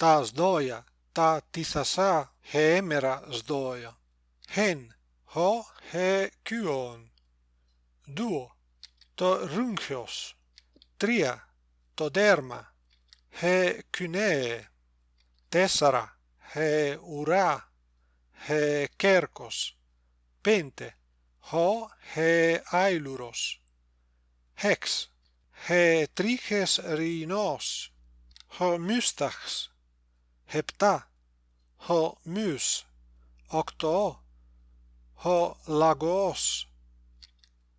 τα σδόια, τα τυθασά χεέμερα σδόια. Χεν, χω, χε, κιουον. Δουο, το ρούγχιος. Τρία, το δέρμα. Χε, κυνέε. Τέσσερα, χε, ουρά. Χε, κέρκος. Πέντε, χω, χε, άιλουρος. Χεξ, χε, τρίχες ρινός. Χω, μούσταχς. Hepta, ho mus, Επτά. Ο μυς. Οκτώ. Ο λαγός.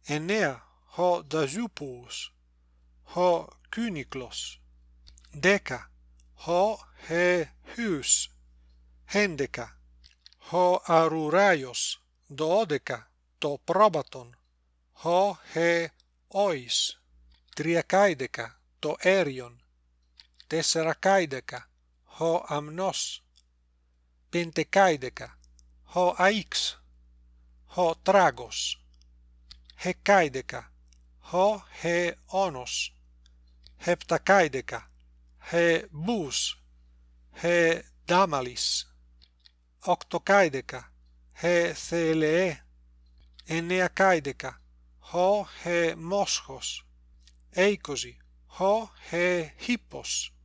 Εννέα. Ο δαζούπους. Ο κύνικλος. Δέκα. Ο χε χύς. Ο αρουράιος. Δώδεκα. Το πρόβατον. Ο χε ois. Το έριον. Τέσσερακάιδεκα. 4. Ο αμνό, πεντεκάιδεκα, ο αίξ, ο τράγος, χεκάιδεκα, ο αι όνο, επτάκαϊδεκα, ε μπου, ε δάμαλις, οκτώκαϊδεκα, ε θελεέ, εννέακαϊδεκα, ὁχε μόσχο, έικοζη, ὁχε χήπος,